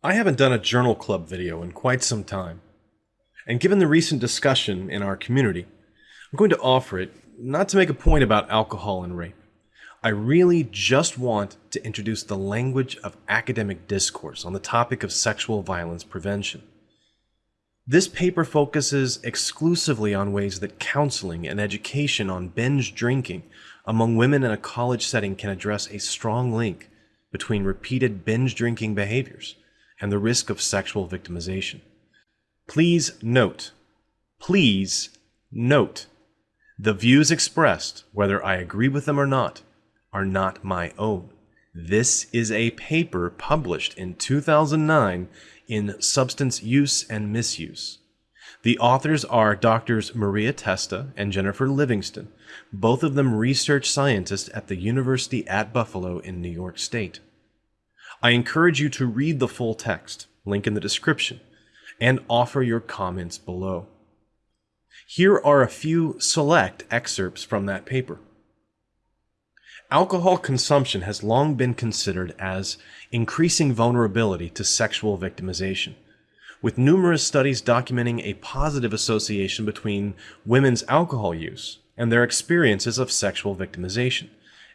I haven't done a journal club video in quite some time. And given the recent discussion in our community, I'm going to offer it not to make a point about alcohol and rape. I really just want to introduce the language of academic discourse on the topic of sexual violence prevention. This paper focuses exclusively on ways that counseling and education on binge drinking among women in a college setting can address a strong link between repeated binge drinking behaviors and the risk of sexual victimization. Please note, please note, the views expressed, whether I agree with them or not, are not my own. This is a paper published in 2009 in Substance Use and Misuse. The authors are Drs. Maria Testa and Jennifer Livingston, both of them research scientists at the University at Buffalo in New York State. I encourage you to read the full text, link in the description, and offer your comments below. Here are a few select excerpts from that paper. Alcohol consumption has long been considered as increasing vulnerability to sexual victimization, with numerous studies documenting a positive association between women's alcohol use and their experiences of sexual victimization,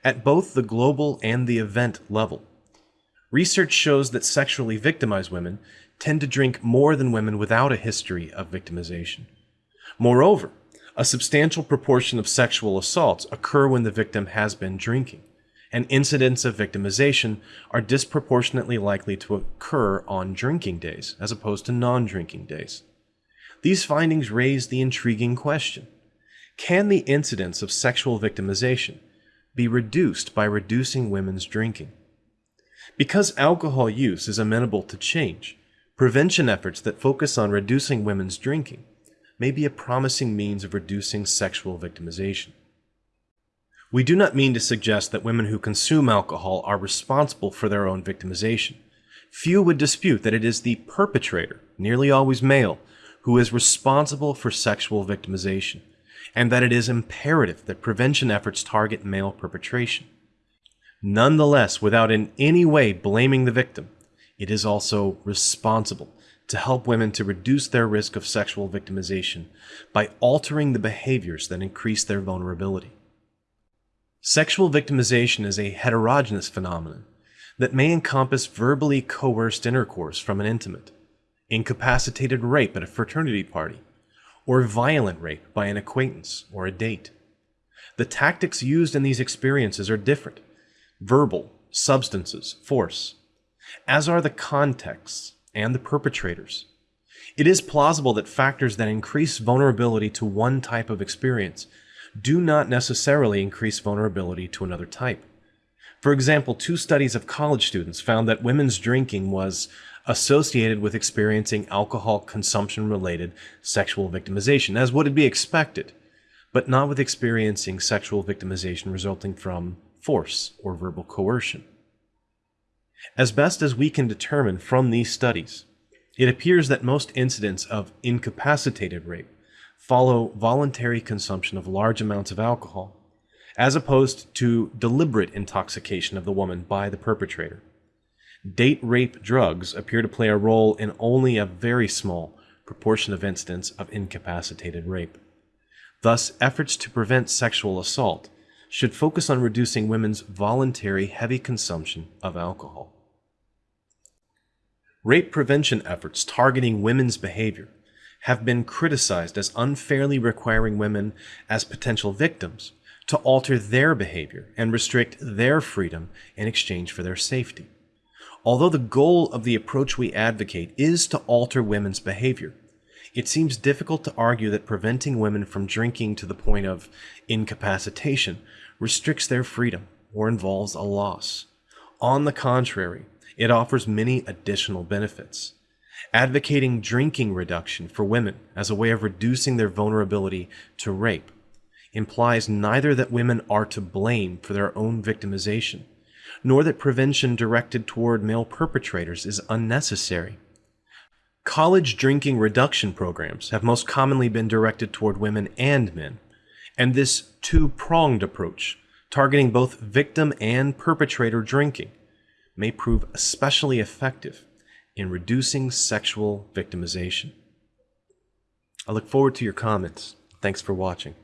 at both the global and the event level. Research shows that sexually victimized women tend to drink more than women without a history of victimization. Moreover, a substantial proportion of sexual assaults occur when the victim has been drinking, and incidents of victimization are disproportionately likely to occur on drinking days as opposed to non-drinking days. These findings raise the intriguing question. Can the incidence of sexual victimization be reduced by reducing women's drinking? Because alcohol use is amenable to change, prevention efforts that focus on reducing women's drinking may be a promising means of reducing sexual victimization. We do not mean to suggest that women who consume alcohol are responsible for their own victimization. Few would dispute that it is the perpetrator, nearly always male, who is responsible for sexual victimization, and that it is imperative that prevention efforts target male perpetration. Nonetheless, without in any way blaming the victim, it is also responsible to help women to reduce their risk of sexual victimization by altering the behaviors that increase their vulnerability. Sexual victimization is a heterogeneous phenomenon that may encompass verbally coerced intercourse from an intimate, incapacitated rape at a fraternity party, or violent rape by an acquaintance or a date. The tactics used in these experiences are different verbal, substances, force, as are the contexts and the perpetrators. It is plausible that factors that increase vulnerability to one type of experience do not necessarily increase vulnerability to another type. For example, two studies of college students found that women's drinking was associated with experiencing alcohol consumption related sexual victimization, as would be expected, but not with experiencing sexual victimization resulting from force or verbal coercion. As best as we can determine from these studies, it appears that most incidents of incapacitated rape follow voluntary consumption of large amounts of alcohol, as opposed to deliberate intoxication of the woman by the perpetrator. Date rape drugs appear to play a role in only a very small proportion of incidents of incapacitated rape. Thus, efforts to prevent sexual assault should focus on reducing women's voluntary heavy consumption of alcohol. Rape prevention efforts targeting women's behavior have been criticized as unfairly requiring women as potential victims to alter their behavior and restrict their freedom in exchange for their safety. Although the goal of the approach we advocate is to alter women's behavior, it seems difficult to argue that preventing women from drinking to the point of incapacitation restricts their freedom or involves a loss. On the contrary, it offers many additional benefits. Advocating drinking reduction for women as a way of reducing their vulnerability to rape implies neither that women are to blame for their own victimization, nor that prevention directed toward male perpetrators is unnecessary. College drinking reduction programs have most commonly been directed toward women and men, and this two-pronged approach, targeting both victim and perpetrator drinking, may prove especially effective in reducing sexual victimization. I look forward to your comments. Thanks for watching.